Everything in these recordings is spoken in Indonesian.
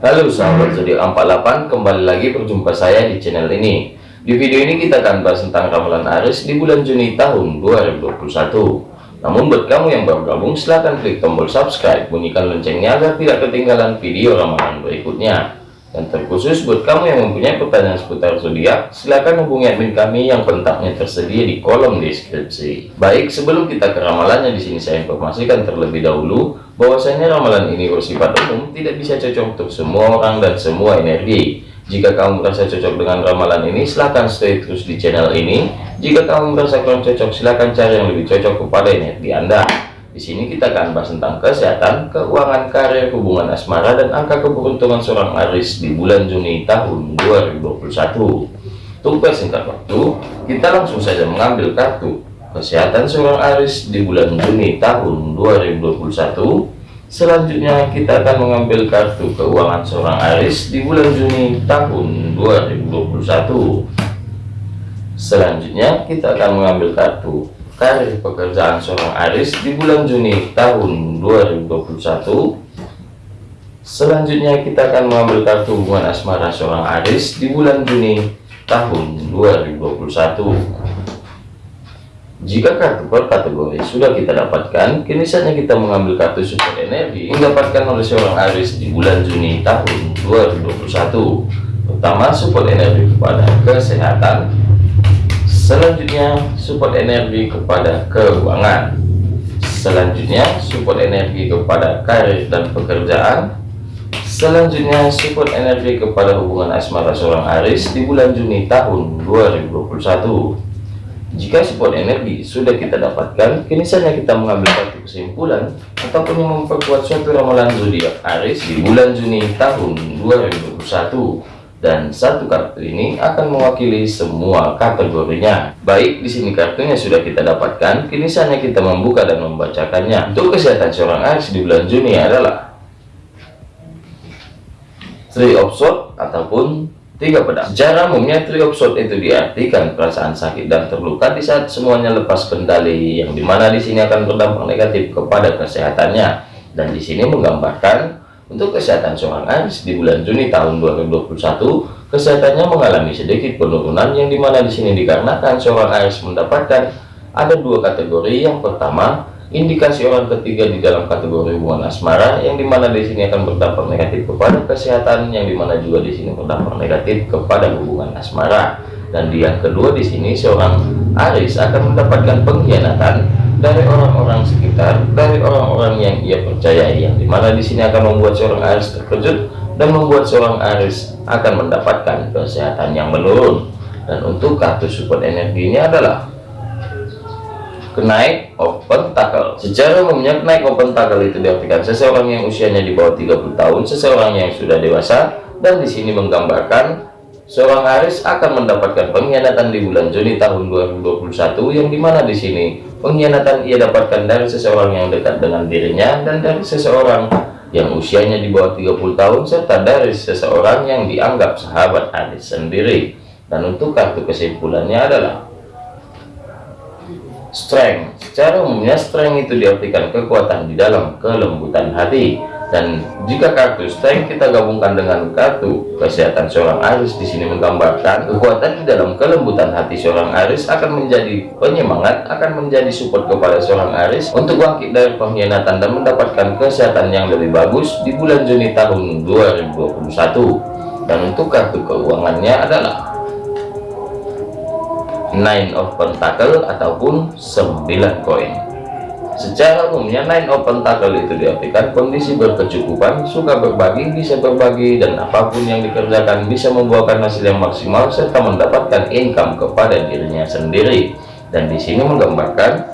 Halo sahabat zodiak 48 kembali lagi berjumpa saya di channel ini. Di video ini kita akan bahas tentang ramalan Aries di bulan Juni tahun 2021 namun buat kamu yang baru gabung silahkan klik tombol subscribe bunyikan loncengnya agar tidak ketinggalan video ramalan berikutnya. Dan terkhusus buat kamu yang mempunyai pertanyaan seputar zodiak, silakan hubungi admin kami yang kontaknya tersedia di kolom deskripsi. Baik, sebelum kita ke ramalannya di sini saya informasikan terlebih dahulu bahwasanya ramalan ini bersifat umum, tidak bisa cocok untuk semua orang dan semua energi. Jika kamu merasa cocok dengan ramalan ini, silahkan stay terus di channel ini. Jika kamu merasa kurang cocok, silahkan cari yang lebih cocok kepada energi Anda. Di sini kita akan bahas tentang kesehatan, keuangan, karir, hubungan asmara, dan angka keberuntungan seorang Aris di bulan Juni tahun 2021. Untuk persingkat waktu, kita langsung saja mengambil kartu kesehatan seorang Aris di bulan Juni tahun 2021. Selanjutnya kita akan mengambil kartu keuangan seorang Aris di bulan Juni tahun 2021. Selanjutnya kita akan mengambil kartu karir pekerjaan seorang Aris di bulan Juni tahun 2021 selanjutnya kita akan mengambil kartu hubungan asmara seorang Aris di bulan Juni tahun 2021 jika kartu per kategori sudah kita dapatkan kini saatnya kita mengambil kartu support energi yang oleh seorang Aris di bulan Juni tahun 2021 pertama support energi kepada kesehatan. Selanjutnya support energi kepada keuangan. Selanjutnya support energi kepada karir dan pekerjaan. Selanjutnya support energi kepada hubungan asmara seorang Aris di bulan Juni tahun 2021 jika support energi sudah kita dapatkan kini saatnya kita mengambil satu kesimpulan ataupun memperkuat suatu ramalan zodiak Aris di bulan Juni tahun 2021 dan satu kartu ini akan mewakili semua kategorinya. Baik, di sini kartunya sudah kita dapatkan, kini saatnya kita membuka dan membacakannya. Untuk kesehatan seorang Aries di bulan Juni adalah Three of Swords ataupun tiga pedang. Secara umumnya of Swords itu diartikan perasaan sakit dan terluka di saat semuanya lepas kendali, yang di mana di sini akan berdampak negatif kepada kesehatannya. Dan di sini menggambarkan untuk kesehatan seorang Aries di bulan Juni tahun 2021, kesehatannya mengalami sedikit penurunan yang di mana di sini dikarenakan seorang Aries mendapatkan ada dua kategori. Yang pertama, indikasi orang ketiga di dalam kategori hubungan asmara yang di mana di sini akan berdampak negatif kepada kesehatan, yang di mana juga di sini berdampak negatif kepada hubungan asmara. Dan di yang kedua di sini seorang Aries akan mendapatkan pengkhianatan dari orang-orang sekitar, dari orang-orang yang ia percayai, yang di mana di sini akan membuat seorang Aries terkejut dan membuat seorang Aries akan mendapatkan kesehatan yang menurun. Dan untuk kartu support energinya adalah kenaik open tackle. Secara umumnya kenaik open tackle itu diartikan seseorang yang usianya di bawah 30 tahun, seseorang yang sudah dewasa, dan di sini menggambarkan seorang Aries akan mendapatkan pengkhianatan di bulan Juni tahun 2021 yang di mana di sini pengkhianatan ia dapatkan dari seseorang yang dekat dengan dirinya dan dari seseorang yang usianya di bawah 30 tahun serta dari seseorang yang dianggap sahabat Aries sendiri dan untuk kartu kesimpulannya adalah strength. Secara umumnya strength itu diartikan kekuatan di dalam kelembutan hati. Dan jika kartu strength kita gabungkan dengan kartu kesehatan seorang Aris di sini menggambarkan kekuatan di dalam kelembutan hati seorang Aris akan menjadi penyemangat akan menjadi support kepada seorang Aris untuk bangkit dari pengkhianatan dan mendapatkan kesehatan yang lebih bagus di bulan Juni tahun 2021 dan untuk kartu keuangannya adalah nine of pentacle ataupun 9 koin Secara umumnya nine open tackle itu diartikan kondisi berkecukupan, suka berbagi, bisa berbagi, dan apa pun yang dikerjakan bisa membuahkan hasil yang maksimal serta mendapatkan income kepada dirinya sendiri. Dan di sini menggambarkan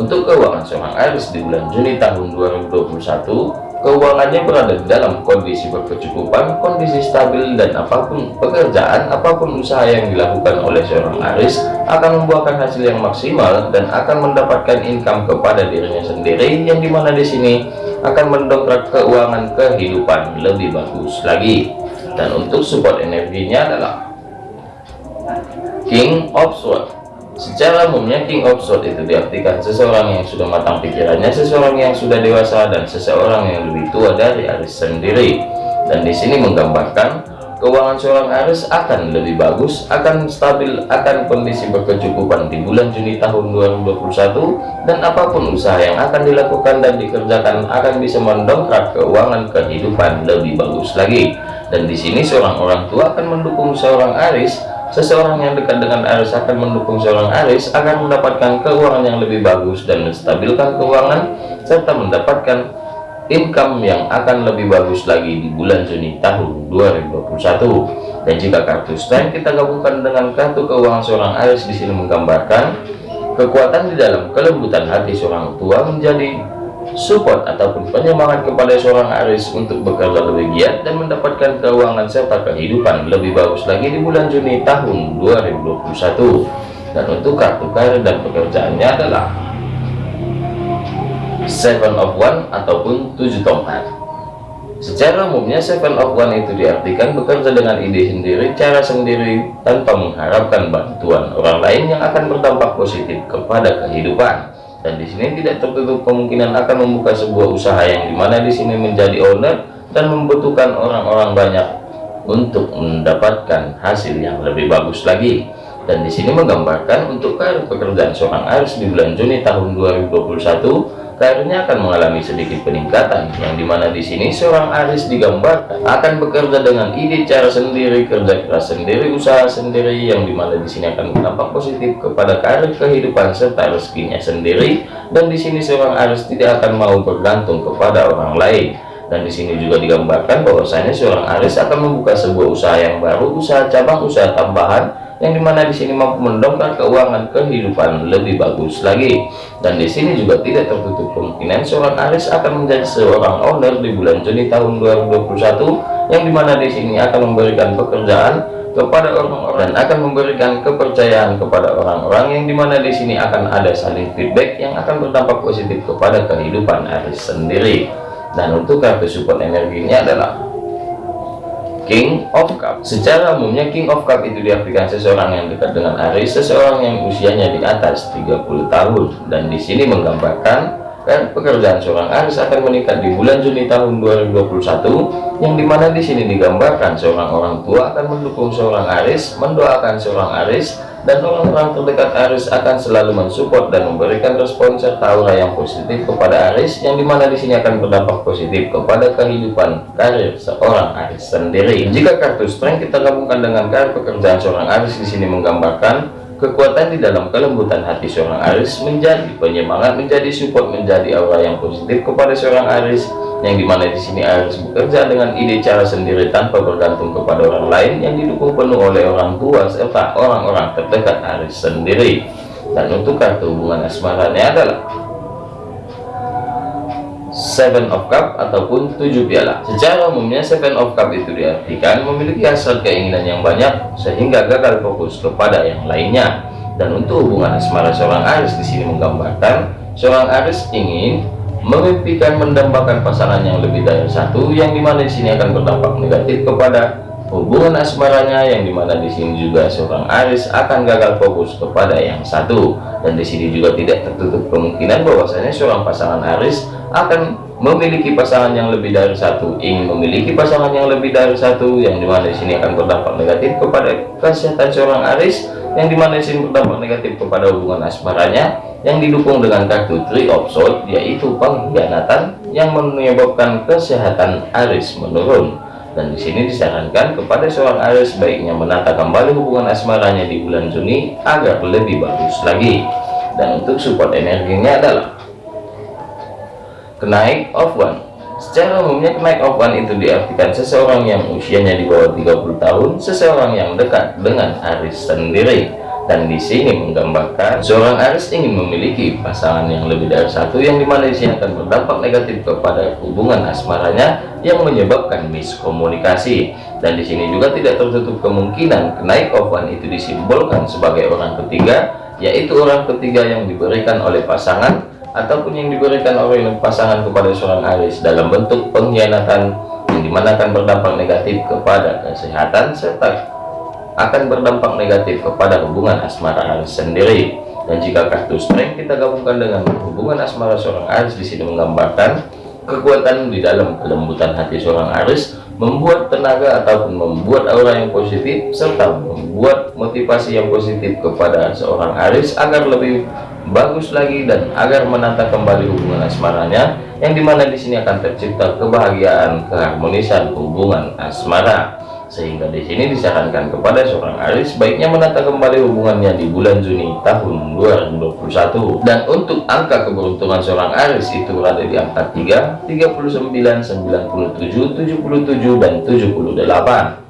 untuk keuangan seorang Aries di bulan Juni tahun 2021 keuangannya berada dalam kondisi berkecukupan, kondisi stabil, dan apa pun pekerjaan, apa pun usaha yang dilakukan oleh seorang Aris akan membuahkan hasil yang maksimal dan akan mendapatkan income kepada dirinya sendiri, yang di mana di sini akan mendongkrak keuangan kehidupan lebih bagus lagi. Dan untuk support energinya adalah King of Swords Secara umumnya King of Swords itu diartikan seseorang yang sudah matang pikirannya, seseorang yang sudah dewasa, dan seseorang yang lebih tua dari Aris sendiri. dan di sini menggambarkan keuangan seorang Aries akan lebih bagus, akan stabil, akan kondisi berkecukupan di bulan Juni tahun 2021 dan apa pun usaha yang akan dilakukan dan dikerjakan akan bisa mendongkrak keuangan kehidupan lebih bagus lagi. Dan di sini seorang orang tua akan mendukung seorang Aries, seseorang yang dekat dengan Aries akan mendukung seorang Aries akan mendapatkan keuangan yang lebih bagus dan menstabilkan keuangan serta mendapatkan income yang akan lebih bagus lagi di bulan Juni tahun 2021 dan jika kartu strength kita gabungkan dengan kartu keuangan seorang Aries di sini menggambarkan kekuatan di dalam kelembutan hati seorang tua menjadi support ataupun penyemangat kepada seorang Aries untuk bekerja lebih giat dan mendapatkan keuangan serta kehidupan lebih bagus lagi di bulan Juni tahun 2021 dan untuk kartu karir dan pekerjaannya adalah seven of one ataupun tujuh tongkat. Secara umumnya seven of one itu diartikan bekerja dengan ide sendiri cara sendiri tanpa mengharapkan bantuan orang lain yang akan berdampak positif kepada kehidupan dan di sini tidak tertutup kemungkinan akan membuka sebuah usaha yang di mana di sini menjadi owner dan membutuhkan orang-orang banyak untuk mendapatkan hasil yang lebih bagus lagi. Dan di sini menggambarkan untuk karir pekerjaan seorang Aries di bulan Juni tahun 2021 karirnya akan mengalami sedikit peningkatan yang di mana di sini seorang Aris digambarkan akan bekerja dengan ide cara sendiri kerja keras sendiri usaha sendiri yang di mana di sini akan berdampak positif kepada karir kehidupan serta rezekinya sendiri. Dan di sini seorang Aris tidak akan mau bergantung kepada orang lain. Dan di sini juga digambarkan bahwasanya seorang Aris akan membuka sebuah usaha yang baru usaha cabang usaha tambahan yang di mana di sini mampu mendongkrak keuangan kehidupan lebih bagus lagi. Dan di sini juga tidak tertutup kemungkinan seorang Aris akan menjadi seorang owner di bulan Juni tahun 2021 yang di mana di sini akan memberikan pekerjaan kepada orang-orang dan akan memberikan kepercayaan kepada orang-orang yang di mana di sini akan ada saling feedback yang akan berdampak positif kepada kehidupan Aris sendiri. Dan untuk kartu support energinya adalah King of Cup. Secara umumnya King of Cup itu diartikan seseorang yang dekat dengan Aries seseorang yang usianya di atas 30 tahun. Dan di sini menggambarkan dan pekerjaan seorang Aries akan meningkat di bulan Juni tahun 2021 yang di mana di sini digambarkan seorang orang tua akan mendukung seorang Aries mendoakan seorang Aries dan orang-orang terdekat Aris akan selalu mensupport dan memberikan respon serta aura yang positif kepada Aris yang di mana di sini akan berdampak positif kepada kehidupan karir seorang Aris sendiri. Jika kartu strength kita gabungkan dengan karir pekerjaan seorang Aris di sini menggambarkan kekuatan di dalam kelembutan hati seorang Aris menjadi penyemangat, menjadi support, menjadi aura yang positif kepada seorang Aris yang di mana di sini harus bekerja dengan ide cara sendiri tanpa bergantung kepada orang lain yang didukung penuh oleh orang tua serta orang-orang terdekat Aris sendiri. Dan untuk kartu hubungan asmaranya adalah Seven of Cup ataupun tujuh piala. Secara umumnya Seven of Cup itu diartikan memiliki hasrat keinginan yang banyak sehingga gagal fokus kepada yang lainnya. Dan untuk hubungan asmara seorang Aris di sini menggambarkan seorang Aris ingin memimpikan mendambakan pasangan yang lebih dari satu yang di mana di sini akan berdampak negatif kepada hubungan asmaranya yang di mana di sini juga seorang Aris akan gagal fokus kepada yang satu. Dan di sini juga tidak tertutup kemungkinan bahwasanya seorang pasangan Aris akan memiliki pasangan yang lebih dari satu ingin memiliki pasangan yang lebih dari satu yang di mana di sini akan berdampak negatif kepada kesehatan seorang Aris yang di mana di sini berdampak negatif kepada hubungan asmaranya yang didukung dengan kartu Three of yaitu pengkhianatan yang menyebabkan kesehatan Aris menurun. Dan di sini disarankan kepada seorang Aris baiknya menata kembali hubungan asmaranya di bulan Juni agar lebih bagus lagi. Dan untuk support energinya adalah kenaik of one. Secara umumnya kenaik of one itu diartikan seseorang yang usianya di bawah 30 tahun, seseorang yang dekat dengan Aris sendiri. Dan di sini menggambarkan seorang Aris ingin memiliki pasangan yang lebih dari satu yang di mana di sini akan berdampak negatif kepada hubungan asmaranya yang menyebabkan miskomunikasi. Dan di sini juga tidak tertutup kemungkinan kenaik of one itu disimbolkan sebagai orang ketiga, yaitu orang ketiga yang diberikan oleh pasangan ataupun yang diberikan oleh pasangan kepada seorang aris dalam bentuk pengkhianatan yang di mana akan berdampak negatif kepada kesehatan serta akan berdampak negatif kepada hubungan asmara sendiri. Dan jika kartu strength kita gabungkan dengan hubungan asmara seorang aris di sini menggambarkan kekuatan di dalam kelembutan hati seorang Aris membuat tenaga ataupun membuat aura yang positif serta membuat motivasi yang positif kepada seorang Aris agar lebih bagus lagi dan agar menata kembali hubungan asmaranya yang di mana di sini akan tercipta kebahagiaan keharmonisan hubungan asmara sehingga di sini disarankan kepada seorang Aris baiknya menata kembali hubungannya di bulan Juni tahun 2021 dan untuk angka keberuntungan seorang Aris itu berada di angka 3 39 97 77 dan 78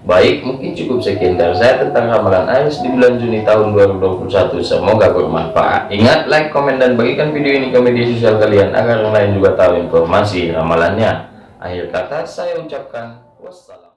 Baik, mungkin cukup sekian dari saya tentang ramalan Aris di bulan Juni tahun 2021. Semoga bermanfaat. Ingat, like, komen, dan bagikan video ini ke media sosial kalian agar yang lain juga tahu informasi ramalannya. Akhir kata, saya ucapkan wassalam.